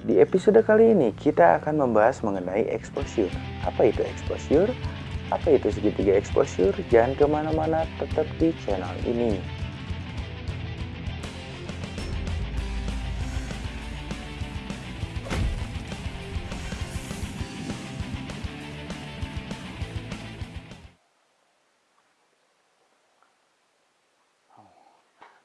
Di episode kali ini kita akan membahas mengenai exposure. Apa itu exposure? Apa itu segitiga exposure? Jangan ke mana-mana, tetap di channel ini.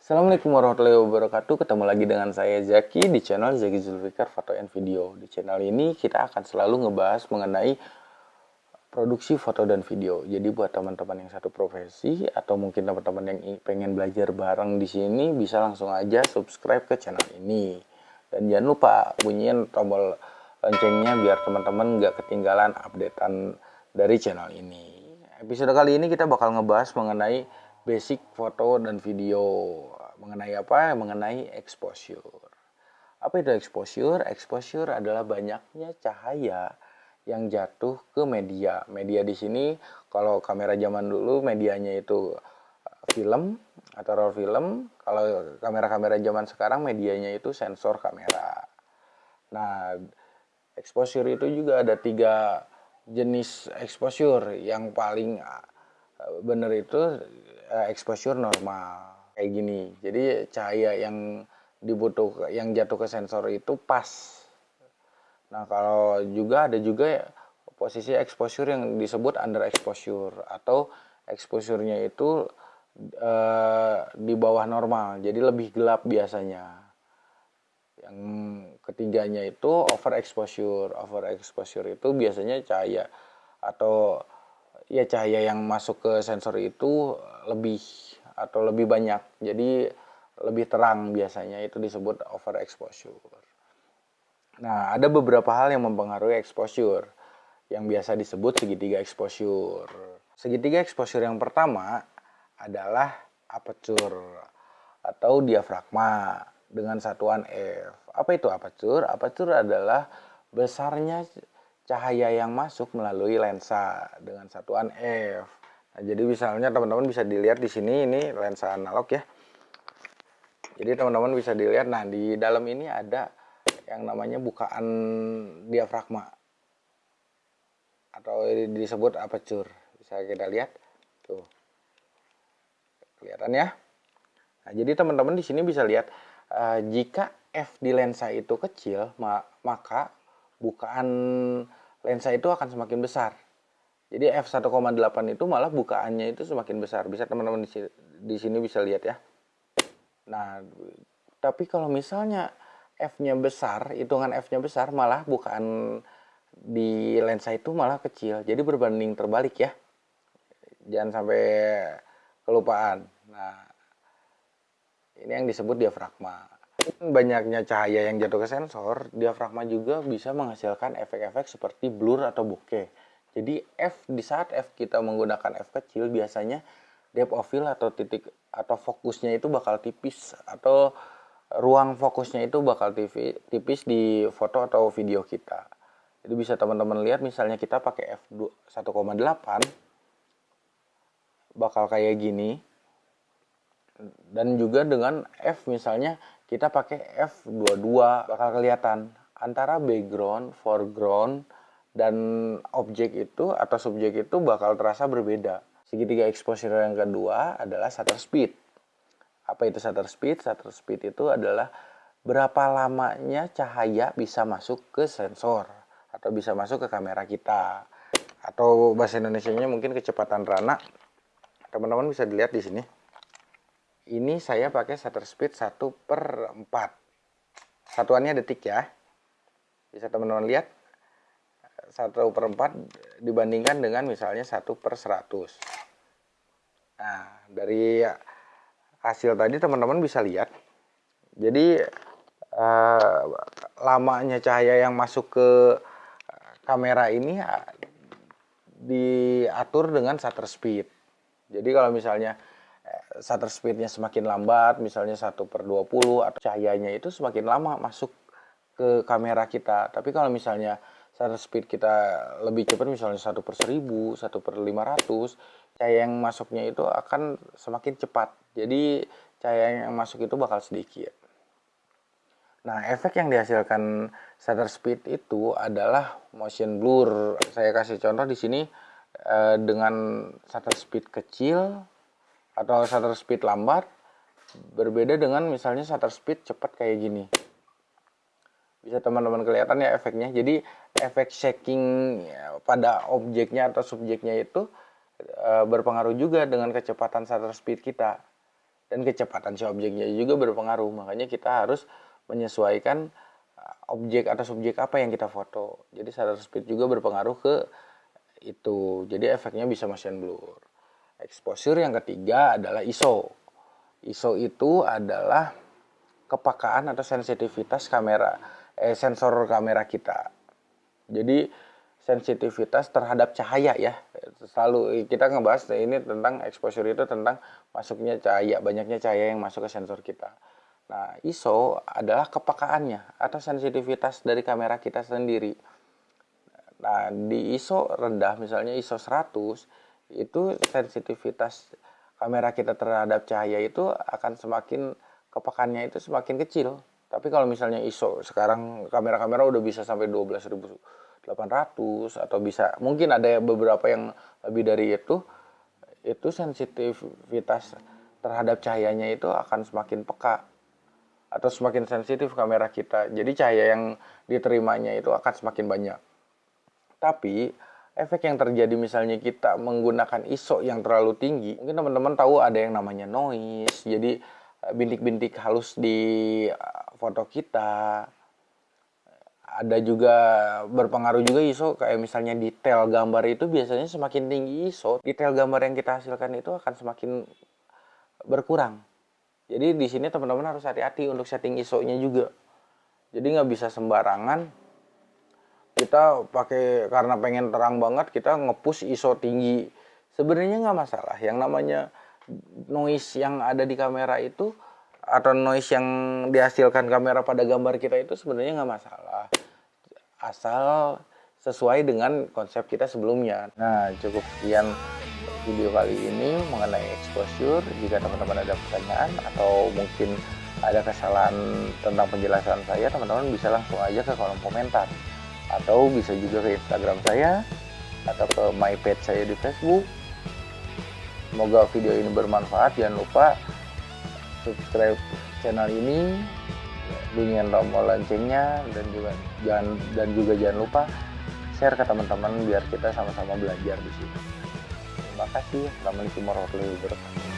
Assalamualaikum warahmatullahi wabarakatuh. Ketemu lagi dengan saya Zaki di channel Zaki Zulfikar Foto and Video. Di channel ini kita akan selalu ngebahas mengenai produksi foto dan video. Jadi buat teman-teman yang satu profesi Atau mungkin teman-teman yang pengen belajar bareng di sini Bisa langsung aja subscribe ke channel ini. Dan jangan lupa bunyiin tombol loncengnya Biar teman-teman gak ketinggalan updatean dari channel ini. Episode kali ini kita bakal ngebahas mengenai basic foto dan video mengenai apa? Mengenai exposure. Apa itu exposure? Exposure adalah banyaknya cahaya yang jatuh ke media. Media di sini kalau kamera zaman dulu medianya itu uh, film atau roll film. Kalau kamera-kamera zaman sekarang medianya itu sensor kamera. Nah, exposure itu juga ada tiga jenis exposure yang paling benar itu uh, exposure normal kayak gini. Jadi cahaya yang dibutuh yang jatuh ke sensor itu pas. Nah, kalau juga ada juga posisi exposure yang disebut under exposure atau exposure-nya itu uh, di bawah normal. Jadi lebih gelap biasanya. Yang ketiganya itu over exposure. Over exposure itu biasanya cahaya atau ya cahaya yang masuk ke sensor itu lebih atau lebih banyak. Jadi lebih terang biasanya itu disebut overexposure. Nah, ada beberapa hal yang mempengaruhi exposure yang biasa disebut segitiga exposure. Segitiga exposure yang pertama adalah aperture atau diafragma dengan satuan F. Apa itu aperture? Aperture adalah besarnya cahaya yang masuk melalui lensa dengan satuan F. Nah, jadi misalnya teman-teman bisa dilihat di sini ini lensa analog ya. Jadi teman-teman bisa dilihat nah di dalam ini ada yang namanya bukaan diafragma atau disebut aperture. Bisa kita lihat tuh. Kelihatan ya? Nah, jadi teman-teman di sini bisa lihat uh, jika f di lensa itu kecil, maka bukaan lensa itu akan semakin besar. Jadi f1,8 itu malah bukaannya itu semakin besar. Bisa teman-teman di sini bisa lihat ya. Nah, tapi kalau misalnya f-nya besar, hitungan f-nya besar, malah bukaan di lensa itu malah kecil. Jadi berbanding terbalik ya. Jangan sampai kelupaan. Nah, ini yang disebut diafragma banyaknya cahaya yang jatuh ke sensor, diafragma juga bisa menghasilkan efek-efek seperti blur atau bokeh. Jadi F di saat F kita menggunakan F kecil biasanya depth of field atau titik atau fokusnya itu bakal tipis atau ruang fokusnya itu bakal tipis di foto atau video kita. Jadi bisa teman-teman lihat misalnya kita pakai F 1,8 bakal kayak gini. Dan juga dengan F misalnya kita pakai F22 bakal kelihatan antara background, foreground, dan objek itu atau subjek itu bakal terasa berbeda. Segitiga exposure yang kedua adalah shutter speed. Apa itu shutter speed? Shutter speed itu adalah berapa lamanya cahaya bisa masuk ke sensor atau bisa masuk ke kamera kita. Atau bahasa Indonesia-nya mungkin kecepatan rana. Teman-teman bisa dilihat di sini ini saya pakai shutter speed 1 per 4 satuannya detik ya. Bisa teman-teman lihat 1 per 4 dibandingkan dengan misalnya 1 per 100 nah dari hasil tadi teman-teman bisa lihat. Jadi eh, lamanya cahaya yang masuk ke kamera ini eh, diatur dengan shutter speed. Jadi kalau misalnya shutter speednya semakin lambat, misalnya 1 per 20, atau cahayanya itu semakin lama masuk ke kamera kita. Tapi kalau misalnya shutter speed kita lebih cepat, misalnya 1 per 1000, 1 per 500, cahaya yang masuknya itu akan semakin cepat. Jadi cahaya yang masuk itu bakal sedikit. Nah, efek yang dihasilkan shutter speed itu adalah motion blur. Saya kasih contoh di sini eh, dengan shutter speed kecil atau shutter speed lambat berbeda dengan misalnya shutter speed cepat kayak gini. Bisa teman-teman kelihatan ya efeknya. Jadi efek shaking ya, pada objeknya atau subjeknya itu eh, berpengaruh juga dengan kecepatan shutter speed kita. Dan kecepatan si objeknya juga berpengaruh. Makanya kita harus menyesuaikan uh, objek atau subjek apa yang kita foto. Jadi shutter speed juga berpengaruh ke itu. Jadi efeknya bisa motion blur. Exposure yang ketiga adalah ISO. ISO itu adalah kepakaan atau sensitivitas kamera eh, sensor kamera kita. Jadi sensitivitas terhadap cahaya ya. Selalu kita ngebahas ini tentang exposure itu tentang masuknya cahaya, banyaknya cahaya yang masuk ke sensor kita. Nah, ISO adalah kepekaannya atau sensitivitas dari kamera kita sendiri. Nah, di ISO rendah misalnya ISO 100 itu sensitivitas kamera kita terhadap cahaya itu akan semakin kepekaannya itu semakin kecil. Tapi kalau misalnya ISO sekarang kamera-kamera udah bisa sampai 12.800 atau bisa mungkin ada beberapa yang lebih dari itu itu sensitivitas terhadap cahayanya itu akan semakin peka atau semakin sensitif kamera kita. Jadi cahaya yang diterimanya itu akan semakin banyak. Tapi efek yang terjadi misalnya kita menggunakan ISO yang terlalu tinggi, mungkin teman-teman tahu ada yang namanya noise. Jadi eh, bintik-bintik halus di eh, foto kita. Ada juga berpengaruh juga ISO kayak misalnya detail gambar itu biasanya semakin tinggi ISO, detail gambar yang kita hasilkan itu akan semakin berkurang. Jadi di sini teman-teman harus hati-hati untuk setting ISO-nya juga. Jadi nggak bisa sembarangan kita pakai karena pengen terang banget kita ngepush ISO tinggi. Sebenarnya nggak masalah. Yang namanya noise yang ada di kamera itu atau noise yang dihasilkan kamera pada gambar kita itu sebenarnya nggak masalah. Asal sesuai dengan konsep kita sebelumnya. Nah, cukup sekian video kali ini mengenai exposure. Jika teman-teman ada pertanyaan atau mungkin ada kesalahan tentang penjelasan saya, teman-teman bisa langsung aja ke kolom komentar. Atau bisa juga ke Instagram saya atau ke my page saya di Facebook. Semoga video ini bermanfaat. Jangan lupa subscribe channel ini, bunyikan tombol loncengnya dan juga jangan dan juga jangan lupa share ke teman-teman biar kita sama-sama belajar di sini. Terima kasih. Assalamualaikum warahmatullahi wabarakatuh.